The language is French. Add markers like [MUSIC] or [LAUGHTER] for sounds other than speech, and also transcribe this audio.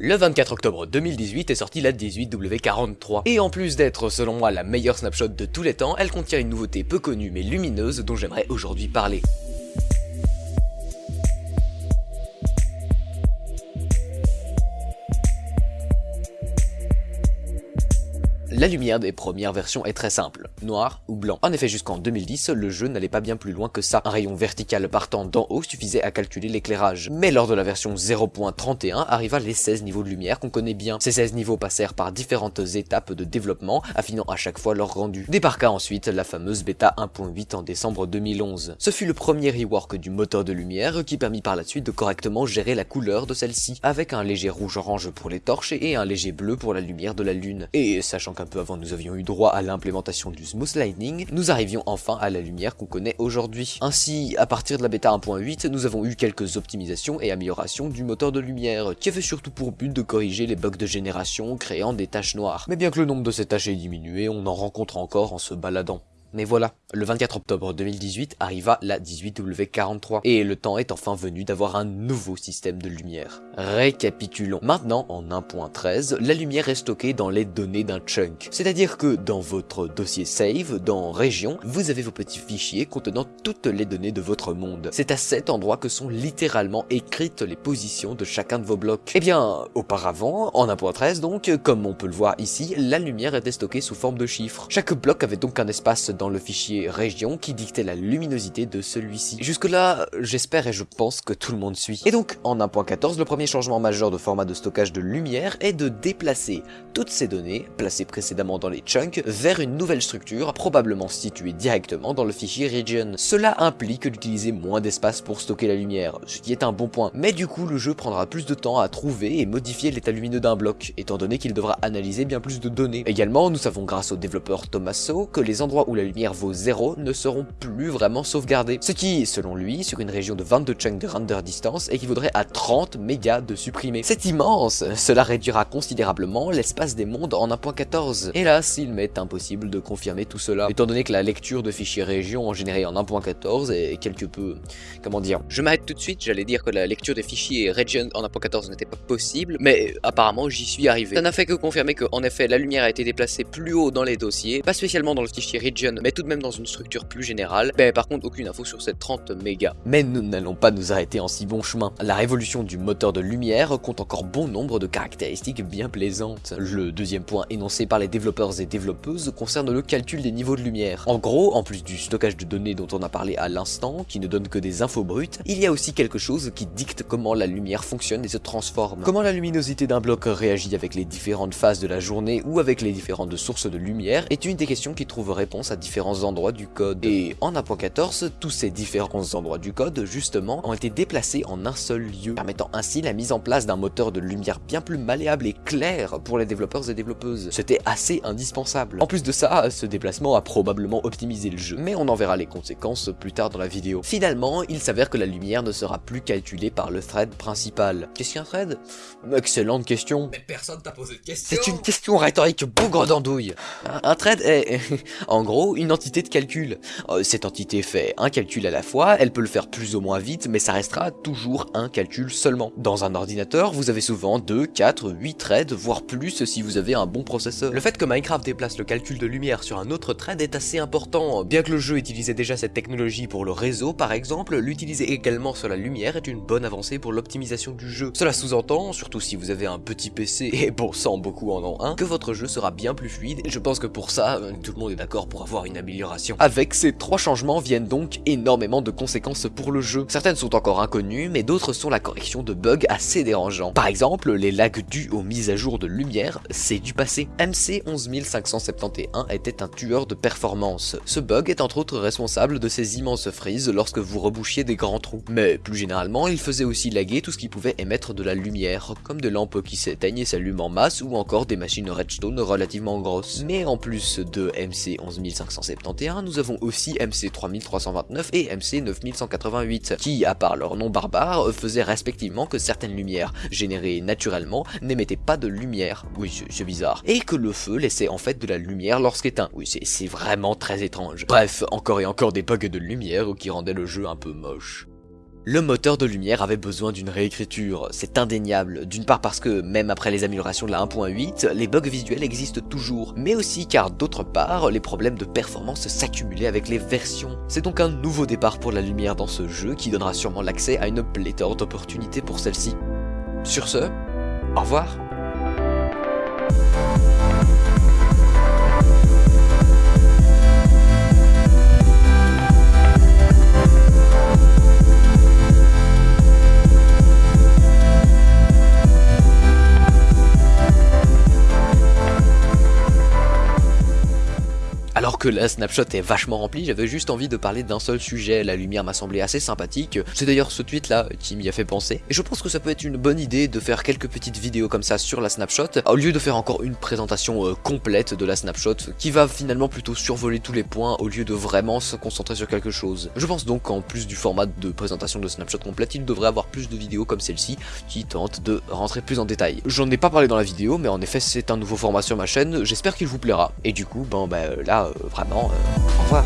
Le 24 octobre 2018 est sortie la 18W43, et en plus d'être selon moi la meilleure snapshot de tous les temps, elle contient une nouveauté peu connue mais lumineuse dont j'aimerais aujourd'hui parler. La lumière des premières versions est très simple, noir ou blanc. En effet, jusqu'en 2010, le jeu n'allait pas bien plus loin que ça. Un rayon vertical partant d'en haut suffisait à calculer l'éclairage. Mais lors de la version 0.31 arriva les 16 niveaux de lumière qu'on connaît bien. Ces 16 niveaux passèrent par différentes étapes de développement, affinant à chaque fois leur rendu. Débarqua ensuite la fameuse bêta 1.8 en décembre 2011. Ce fut le premier rework du moteur de lumière qui permit par la suite de correctement gérer la couleur de celle-ci, avec un léger rouge-orange pour les torches et un léger bleu pour la lumière de la lune. Et sachant qu'un peu avant nous avions eu droit à l'implémentation du smooth lightning, nous arrivions enfin à la lumière qu'on connaît aujourd'hui. Ainsi, à partir de la bêta 1.8, nous avons eu quelques optimisations et améliorations du moteur de lumière, qui avait surtout pour but de corriger les bugs de génération créant des taches noires. Mais bien que le nombre de ces taches ait diminué, on en rencontre encore en se baladant. Mais voilà, le 24 octobre 2018 arriva la 18W43, et le temps est enfin venu d'avoir un nouveau système de lumière. Récapitulons. Maintenant, en 1.13, la lumière est stockée dans les données d'un chunk. C'est-à-dire que dans votre dossier save, dans région, vous avez vos petits fichiers contenant toutes les données de votre monde. C'est à cet endroit que sont littéralement écrites les positions de chacun de vos blocs. Eh bien, auparavant, en 1.13 donc, comme on peut le voir ici, la lumière était stockée sous forme de chiffres. Chaque bloc avait donc un espace dans le fichier région qui dictait la luminosité de celui-ci. Jusque là, j'espère et je pense que tout le monde suit. Et donc, en 1.14, le premier changement majeur de format de stockage de lumière est de déplacer toutes ces données, placées précédemment dans les chunks, vers une nouvelle structure, probablement située directement dans le fichier region. Cela implique d'utiliser moins d'espace pour stocker la lumière, ce qui est un bon point. Mais du coup, le jeu prendra plus de temps à trouver et modifier l'état lumineux d'un bloc, étant donné qu'il devra analyser bien plus de données. Également, nous savons grâce au développeur Tommaso que les endroits où la lumière vaut 0 ne seront plus vraiment sauvegardés. Ce qui, selon lui, sur une région de 22 chunks de render distance, équivaudrait à 30 mégas de supprimer. C'est immense Cela réduira considérablement l'espace des mondes en 1.14. Hélas, il m'est impossible de confirmer tout cela, étant donné que la lecture de fichiers région générés en 1.14 est quelque peu... comment dire Je m'arrête tout de suite, j'allais dire que la lecture des fichiers region en 1.14 n'était pas possible, mais apparemment j'y suis arrivé. Ça n'a fait que confirmer que, en effet, la lumière a été déplacée plus haut dans les dossiers, pas spécialement dans le fichier region, mais tout de même dans une structure plus générale. Mais par contre, aucune info sur ces 30 mégas. Mais nous n'allons pas nous arrêter en si bon chemin. La révolution du moteur de lumière compte encore bon nombre de caractéristiques bien plaisantes. Le deuxième point énoncé par les développeurs et développeuses concerne le calcul des niveaux de lumière. En gros, en plus du stockage de données dont on a parlé à l'instant, qui ne donne que des infos brutes, il y a aussi quelque chose qui dicte comment la lumière fonctionne et se transforme. Comment la luminosité d'un bloc réagit avec les différentes phases de la journée ou avec les différentes sources de lumière est une des questions qui trouve réponse à différents endroits du code. Et en 1.14, tous ces différents endroits du code, justement, ont été déplacés en un seul lieu, permettant ainsi la mise en place d'un moteur de lumière bien plus malléable et clair pour les développeurs et développeuses. C'était assez indispensable. En plus de ça, ce déplacement a probablement optimisé le jeu, mais on en verra les conséquences plus tard dans la vidéo. Finalement, il s'avère que la lumière ne sera plus calculée par le thread principal. Qu'est-ce qu'un thread? Excellente question. Mais personne t'a posé de question C'est une question rhétorique bougre d'andouille. Un thread est, [LAUGHS] en gros, une entité de calcul. Euh, cette entité fait un calcul à la fois, elle peut le faire plus ou moins vite, mais ça restera toujours un calcul seulement. Dans un ordinateur, vous avez souvent 2, 4, 8 threads, voire plus si vous avez un bon processeur. Le fait que Minecraft déplace le calcul de lumière sur un autre thread est assez important. Bien que le jeu utilisait déjà cette technologie pour le réseau par exemple, l'utiliser également sur la lumière est une bonne avancée pour l'optimisation du jeu. Cela sous-entend, surtout si vous avez un petit PC, et bon sang beaucoup en ont un, que votre jeu sera bien plus fluide, et je pense que pour ça, tout le monde est d'accord pour avoir une amélioration. Avec ces trois changements viennent donc énormément de conséquences pour le jeu. Certaines sont encore inconnues, mais d'autres sont la correction de bugs assez dérangeants. Par exemple, les lags dus aux mises à jour de lumière, c'est du passé. MC 11571 était un tueur de performance. Ce bug est entre autres responsable de ces immenses frises lorsque vous rebouchiez des grands trous. Mais plus généralement, il faisait aussi laguer tout ce qui pouvait émettre de la lumière, comme des lampes qui s'éteignent et s'allument en masse ou encore des machines redstone relativement grosses. Mais en plus de MC 11571, nous avons aussi MC 3329 et MC 9188, qui, à part leur nom barbare, faisaient respectivement que certaines lumières générées naturellement n'émettaient pas de lumière. Oui, c'est bizarre. Et que le feu laissait en fait de la lumière lorsqu'éteint. Oui, c'est vraiment très étrange. Bref, encore et encore des bugs de lumière qui rendaient le jeu un peu moche. Le moteur de lumière avait besoin d'une réécriture, c'est indéniable, d'une part parce que même après les améliorations de la 1.8, les bugs visuels existent toujours, mais aussi car d'autre part, les problèmes de performance s'accumulaient avec les versions. C'est donc un nouveau départ pour la lumière dans ce jeu qui donnera sûrement l'accès à une pléthore d'opportunités pour celle-ci. Sur ce, au revoir Que la snapshot est vachement remplie, j'avais juste envie de parler d'un seul sujet, la lumière m'a semblé assez sympathique, c'est d'ailleurs ce tweet là qui m'y a fait penser, et je pense que ça peut être une bonne idée de faire quelques petites vidéos comme ça sur la snapshot, au lieu de faire encore une présentation euh, complète de la snapshot, qui va finalement plutôt survoler tous les points au lieu de vraiment se concentrer sur quelque chose. Je pense donc qu'en plus du format de présentation de snapshot complète, il devrait avoir plus de vidéos comme celle-ci, qui tentent de rentrer plus en détail. J'en ai pas parlé dans la vidéo, mais en effet c'est un nouveau format sur ma chaîne, j'espère qu'il vous plaira, et du coup, ben, ben là, euh, vraiment, euh, au revoir.